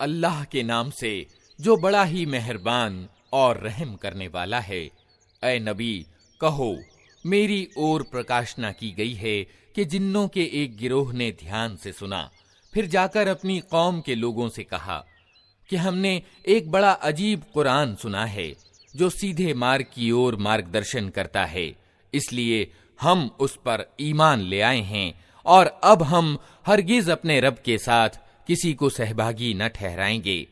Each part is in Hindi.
अल्लाह के नाम से, जो बड़ा ही मेहरबान और रहम करने वाला है। ए नबी, कहो, मेरी ओर प्रकाशना की गई है कि जिन्नों के एक गिरोह ने ध्यान से सुना, फिर जाकर अपनी कौम के लोगों से कहा कि हमने एक बड़ा अजीब कुरान सुना है, जो सीधे मार्ग की ओर मार्गदर्शन करता है। इसलिए हम उस पर ईमान ले आए हैं और अब हम हरगिज अपने रब के साथ किसी को सहभागी न ठहराएँगे।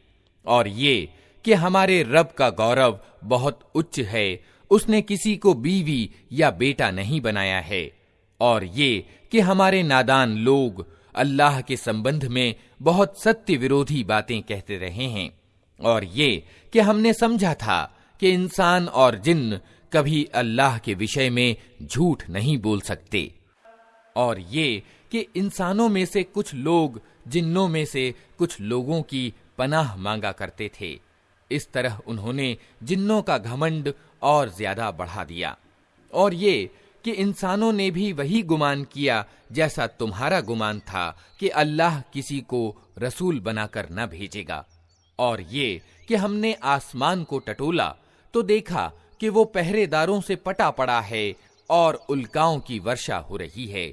और ये कि हमारे रब का गौरव बहुत उच्च है, उसने किसी को बीवी या बेटा नहीं बनाया है। और ये कि हमारे नादान लोग अल्लाह के संबंध में बहुत सत्य विरोधी बातें कहते रहे हैं। और ये कि हमने समझा था कि इंसान और जिन्न कभी अल्लाह के विषय में झूठ नहीं बोल सकते। और ये कि इंसानों में से कुछ लोग जिन्नों में से कुछ लोगों की पनाह मांगा करते थे। इस तरह उन्होंने जिन्नों का घमंड और ज़्यादा बढ़ा दिया। और ये कि इंसानों ने भी वही गुमान किया जैसा तुम्हारा गुमान था कि अल्लाह किसी को रसूल बनाकर न भेजेगा। और ये कि हमने आसमान को टटोला तो देखा कि वो पहरेदारों से पटा पड़ा है और उल्काओं की वर्षा हो रही है।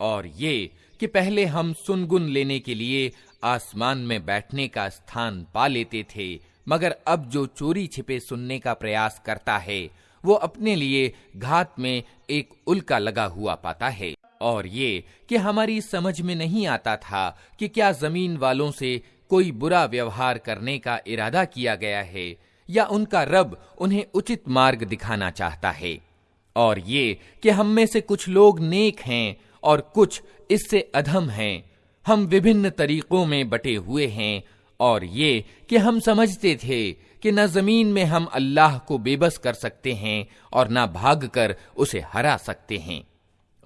और ये कि पहले हम सुनगुन लेने के लिए आसमान में बैठने का स्थान पा लेते थे, मगर अब जो चोरी छिपे सुनने का प्रयास करता है, वो अपने लिए घात में एक उल्का लगा हुआ पाता है। और ये कि हमारी समझ में नहीं आता था कि क्या ज़मीन वालों से कोई बुरा व्यवहार करने का इरादा किया गया है, या उनका रब उन्हें उचित मार्ग दिखाना चाहता है। और ये कि हम में से कुछ लोग नेक हैं और कुछ इससे अधम हैं। हम विभिन्न तरीकों में बटे हुए हैं, और ये कि हम समझते थे कि न ज़मीन में हम अल्लाह को बेबस कर सकते हैं और न भाग कर उसे हरा सकते हैं।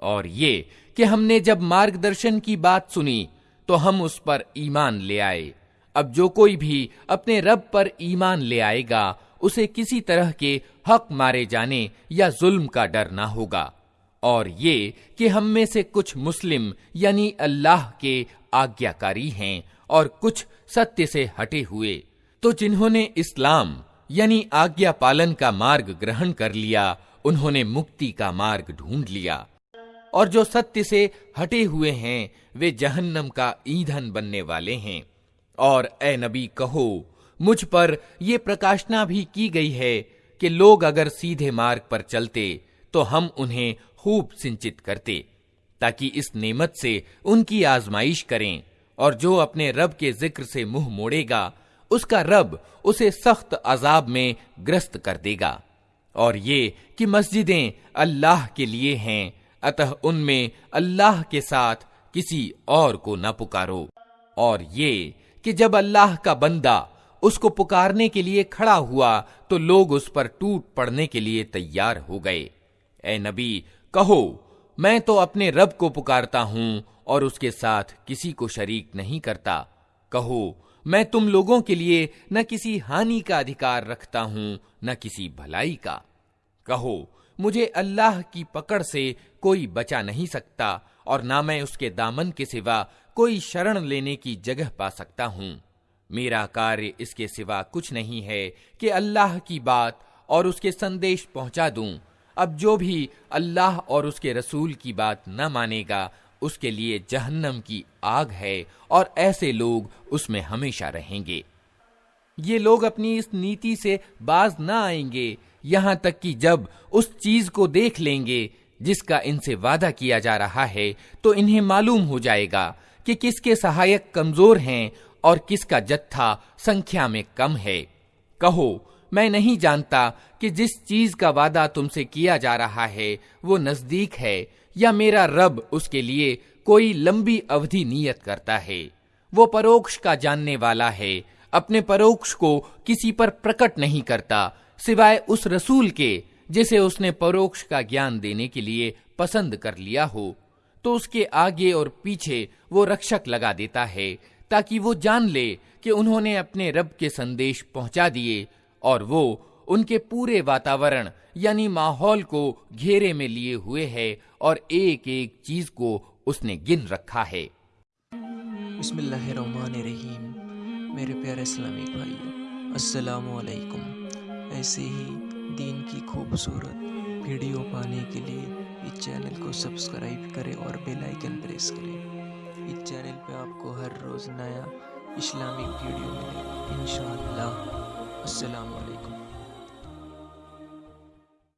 और ये कि हमने जब मार्गदर्शन की बात सुनी तो हम उस पर ईमान ले आए। अब जो कोई भी अपने रब पर ईमान ले आएगा, उसे किसी तरह के हक मारे जाने या जुल्म का डर ना होगा। और ये कि हम में से कुछ मुस्लिम, यानी अल्लाह के आज्ञाकारी हैं और कुछ सत्य से हटे हुए। तो जिन्होंने इस्लाम, यानी आज्ञा पालन का मार्ग ग्रहण कर लिया, उन्होंने मुक्ति का मार्ग ढूंढ लिया। और जो सत्य से हटे हुए हैं, वे जहन्नम का ईंधन बनने वाले हैं। और ए नबी कहो, मुझ पर यह प्रकाशना भी की गई है कि लोग अगर सीधे मार्ग पर चलते तो हम उन्हें खूब सिंचित करते, ताकि इस नेमत से उनकी आजमाइश करें, और जो अपने रब के ज़िक्र से मुँह मोड़ेगा, उसका रब उसे सख्त अजाब में ग्रस्त कर देगा। और ये कि मस्जिदें अल्लाह के लिए हैं, अतः उनमें अल्लाह के साथ किसी और को न पुकारो। और ये कि जब अल्लाह का बंदा उसको पुकारने के लिए खड़ा हुआ तो लोग उस पर टूट पड़ने के लिए तैयार हो गए। ए नबी, कहो, मैं तो अपने रब को पुकारता हूँ और उसके साथ किसी को शरीक नहीं करता। कहो, मैं तुम लोगों के लिए न किसी हानि का अधिकार रखता हूँ, न किसी भलाई का। कहो, मुझे अल्लाह की पकड़ से कोई बचा नहीं सकता और ना मैं उसके दामन के सिवा कोई शरण लेने की जगह पा सकता हूँ। मेरा कार्य इसके सिवा कुछ नहीं है कि अल्लाह की बात और उसके संदेश पहुँचा दूँ। अब जो भी अल्लाह और उसके रसूल की बात न मानेगा, उसके लिए जहन्नम की आग है और ऐसे लोग उसमें हमेशा रहेंगे। ये लोग अपनी इस नीति से बाज न आएँगे, यहाँ तक कि जब उस चीज़ को देख लेंगे, जिसका इनसे वादा किया जा रहा है तो इन्हें मालूम हो जाएगा कि किसके सहायक कमज़ोर हैं और किसका जत्था संख्या में कम है। कहो मैं नहीं जानता कि जिस चीज़ का वादा तुमसे किया जा रहा है, वो नज़दीक है, या मेरा रब उसके लिए कोई लंबी अवधि नियत करता है। वो परोक्ष का जानने वाला है, अपने परोक्ष को किसी पर प्रकट नहीं करता, सिवाय उस रसूल के, जिसे उसने परोक्ष का ज्ञान देने के लिए पसंद कर लिया हो। तो उसके आगे और पीछे वो रक्षक लगा देता है, ताकि वो जान ले कि उन्होंने अपने रब के संदेश पहुँचा दिए और वो उनके पूरे वातावरण, यानी माहौल को घेरे में लिए हुए है और एक एक चीज़ को उसने गिन रखा है। मेरे प्यारे इस्लामिक भाइयों अस्सलामुअलैकुम ऐसे ही दीन की खूबसूरत वीडियो पाने के लिए इस चैनल को सब्सक्राइब करें और बेल आइकन प्रेस करें। इस चैनल पे आपको हर रोज़ नया इस्लामिक वीडियो मिलेगा इन अस्सलाम वालेकुम